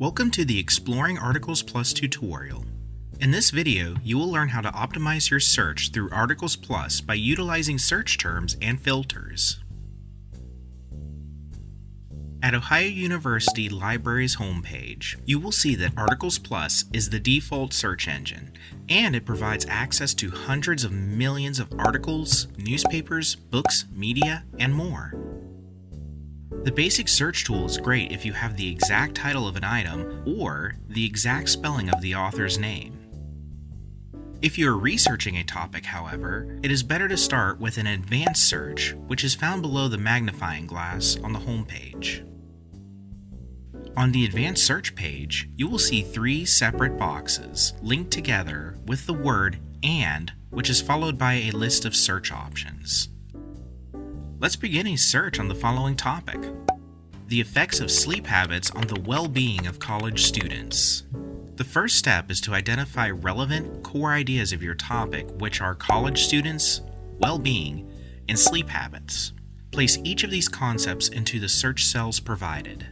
Welcome to the Exploring Articles Plus tutorial. In this video, you will learn how to optimize your search through Articles Plus by utilizing search terms and filters. At Ohio University Library's homepage, you will see that Articles Plus is the default search engine, and it provides access to hundreds of millions of articles, newspapers, books, media, and more. The basic search tool is great if you have the exact title of an item or the exact spelling of the author's name. If you are researching a topic, however, it is better to start with an advanced search, which is found below the magnifying glass on the home page. On the advanced search page, you will see three separate boxes linked together with the word AND, which is followed by a list of search options. Let's begin a search on the following topic the effects of sleep habits on the well being of college students. The first step is to identify relevant core ideas of your topic, which are college students, well being, and sleep habits. Place each of these concepts into the search cells provided.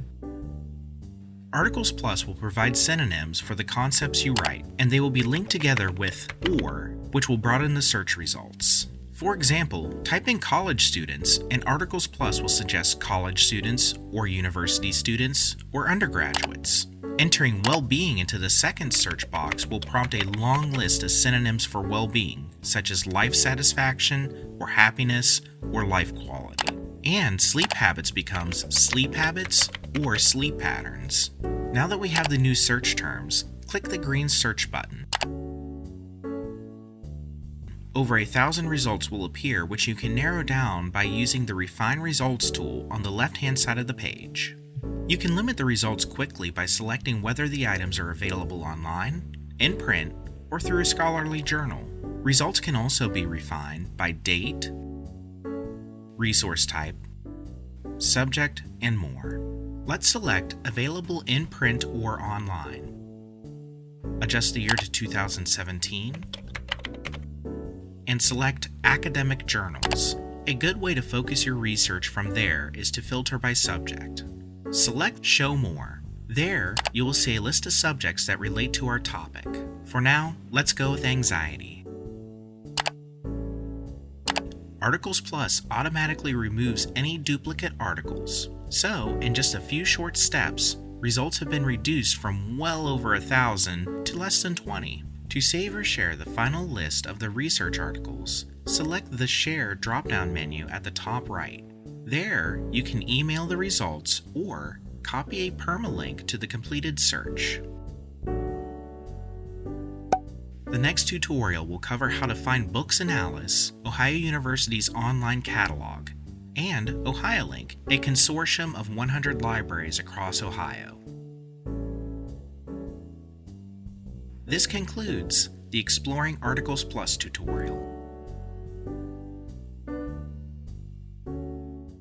Articles Plus will provide synonyms for the concepts you write, and they will be linked together with OR, which will broaden the search results. For example, type in college students and Articles Plus will suggest college students or university students or undergraduates. Entering well-being into the second search box will prompt a long list of synonyms for well-being, such as life satisfaction or happiness or life quality. And sleep habits becomes sleep habits or sleep patterns. Now that we have the new search terms, click the green search button. Over a thousand results will appear which you can narrow down by using the Refine Results tool on the left-hand side of the page. You can limit the results quickly by selecting whether the items are available online, in print, or through a scholarly journal. Results can also be refined by date, resource type, subject, and more. Let's select Available in print or online. Adjust the year to 2017 and select Academic Journals. A good way to focus your research from there is to filter by subject. Select Show More. There, you will see a list of subjects that relate to our topic. For now, let's go with anxiety. Articles Plus automatically removes any duplicate articles. So, in just a few short steps, results have been reduced from well over a thousand to less than 20. To save or share the final list of the research articles, select the Share drop down menu at the top right. There, you can email the results or copy a permalink to the completed search. The next tutorial will cover how to find Books in Alice, Ohio University's online catalog, and OhioLink, a consortium of 100 libraries across Ohio. This concludes the Exploring Articles Plus tutorial.